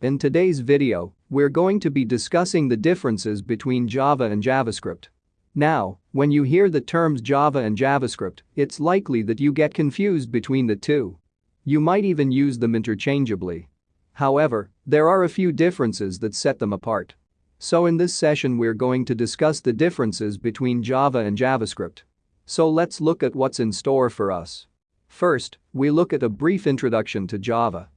In today's video, we're going to be discussing the differences between Java and JavaScript. Now, when you hear the terms Java and JavaScript, it's likely that you get confused between the two. You might even use them interchangeably. However, there are a few differences that set them apart. So in this session we're going to discuss the differences between Java and JavaScript. So let's look at what's in store for us. First, we look at a brief introduction to Java.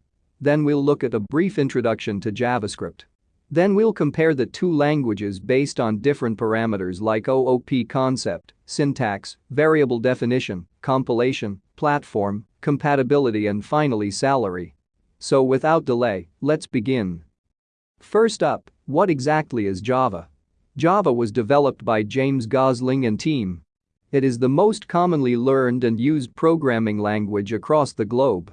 Then we'll look at a brief introduction to JavaScript. Then we'll compare the two languages based on different parameters like OOP concept, syntax, variable definition, compilation, platform, compatibility and finally salary. So without delay, let's begin. First up, what exactly is Java? Java was developed by James Gosling and team. It is the most commonly learned and used programming language across the globe.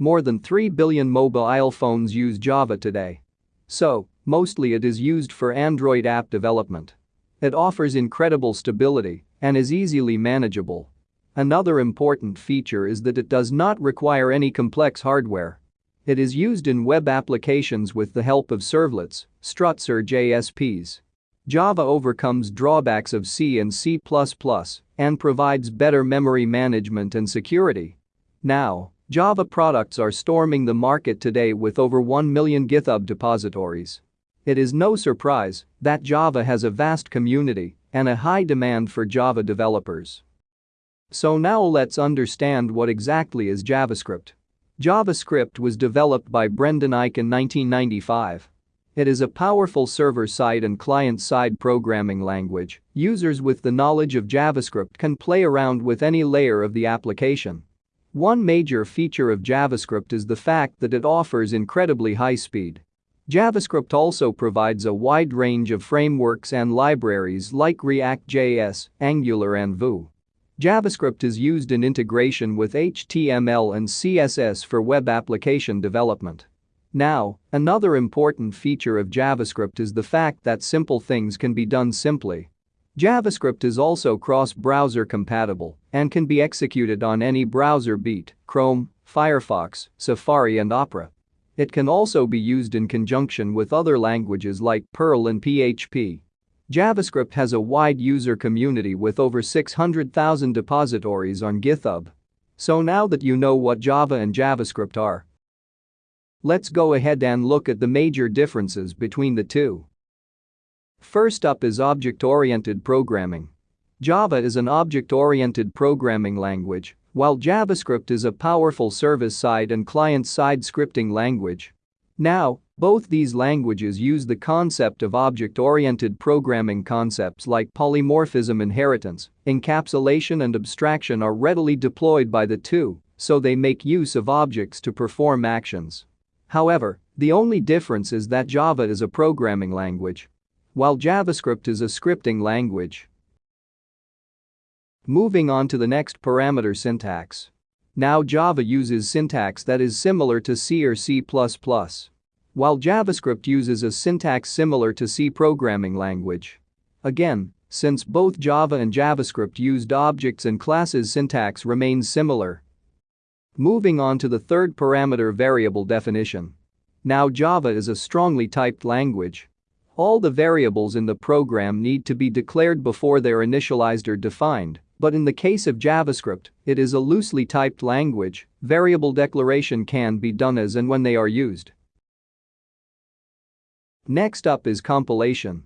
More than 3 billion mobile phones use Java today. So, mostly it is used for Android app development. It offers incredible stability and is easily manageable. Another important feature is that it does not require any complex hardware. It is used in web applications with the help of servlets, struts or JSPs. Java overcomes drawbacks of C and C++ and provides better memory management and security. Now, Java products are storming the market today with over 1 million GitHub depositories. It is no surprise that Java has a vast community and a high demand for Java developers. So now let's understand what exactly is JavaScript. JavaScript was developed by Brendan Eich in 1995. It is a powerful server-side and client-side programming language. Users with the knowledge of JavaScript can play around with any layer of the application one major feature of JavaScript is the fact that it offers incredibly high speed. JavaScript also provides a wide range of frameworks and libraries like React.js, Angular and Vue. JavaScript is used in integration with HTML and CSS for web application development. Now, another important feature of JavaScript is the fact that simple things can be done simply JavaScript is also cross-browser compatible and can be executed on any browser beat Chrome, Firefox, Safari and Opera. It can also be used in conjunction with other languages like Perl and PHP. JavaScript has a wide user community with over 600,000 depositories on GitHub. So now that you know what Java and JavaScript are, let's go ahead and look at the major differences between the two. First up is object-oriented programming. Java is an object-oriented programming language, while JavaScript is a powerful server-side and client-side scripting language. Now, both these languages use the concept of object-oriented programming concepts like polymorphism inheritance, encapsulation and abstraction are readily deployed by the two, so they make use of objects to perform actions. However, the only difference is that Java is a programming language while JavaScript is a scripting language. Moving on to the next parameter syntax. Now Java uses syntax that is similar to C or C++, while JavaScript uses a syntax similar to C programming language. Again, since both Java and JavaScript used objects and classes syntax remains similar. Moving on to the third parameter variable definition. Now Java is a strongly typed language all the variables in the program need to be declared before they're initialized or defined, but in the case of JavaScript, it is a loosely typed language, variable declaration can be done as and when they are used. Next up is compilation.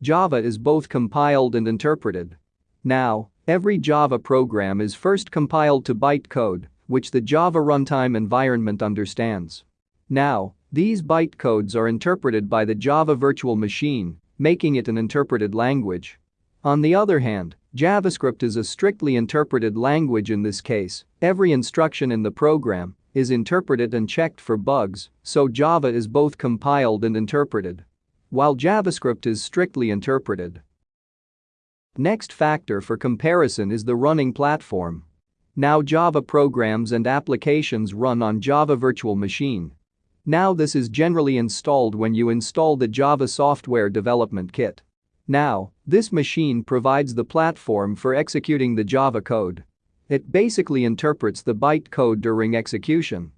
Java is both compiled and interpreted. Now, every Java program is first compiled to bytecode, which the Java runtime environment understands. Now, these bytecodes are interpreted by the Java virtual machine, making it an interpreted language. On the other hand, JavaScript is a strictly interpreted language in this case, every instruction in the program is interpreted and checked for bugs, so Java is both compiled and interpreted. While JavaScript is strictly interpreted. Next factor for comparison is the running platform. Now Java programs and applications run on Java Virtual Machine, now this is generally installed when you install the Java Software Development Kit. Now, this machine provides the platform for executing the Java code. It basically interprets the bytecode during execution.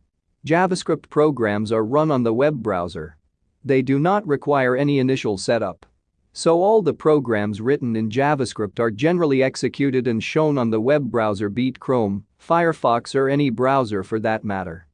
JavaScript programs are run on the web browser. They do not require any initial setup. So all the programs written in JavaScript are generally executed and shown on the web browser beat Chrome, Firefox or any browser for that matter.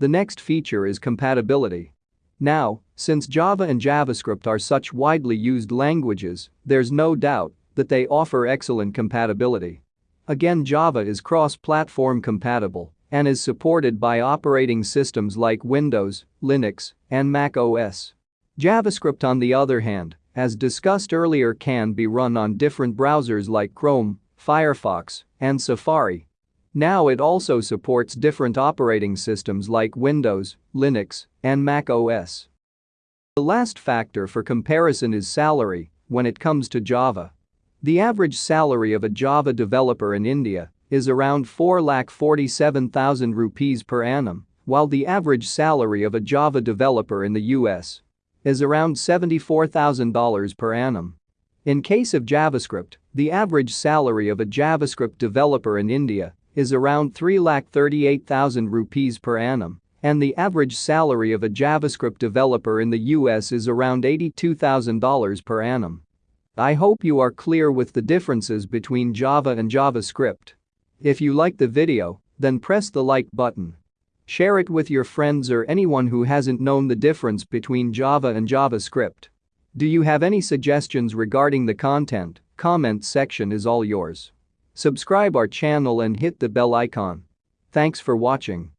The next feature is compatibility. Now, since Java and JavaScript are such widely used languages, there's no doubt that they offer excellent compatibility. Again Java is cross-platform compatible and is supported by operating systems like Windows, Linux, and Mac OS. JavaScript on the other hand, as discussed earlier can be run on different browsers like Chrome, Firefox, and Safari. Now it also supports different operating systems like Windows, Linux, and Mac OS. The last factor for comparison is salary when it comes to Java. The average salary of a Java developer in India is around 4,47,000 rupees per annum, while the average salary of a Java developer in the US is around $74,000 per annum. In case of JavaScript, the average salary of a JavaScript developer in India is around 3,38,000 rupees per annum, and the average salary of a JavaScript developer in the US is around $82,000 per annum. I hope you are clear with the differences between Java and JavaScript. If you like the video, then press the like button. Share it with your friends or anyone who hasn't known the difference between Java and JavaScript. Do you have any suggestions regarding the content? Comment section is all yours. Subscribe our channel and hit the bell icon. Thanks for watching.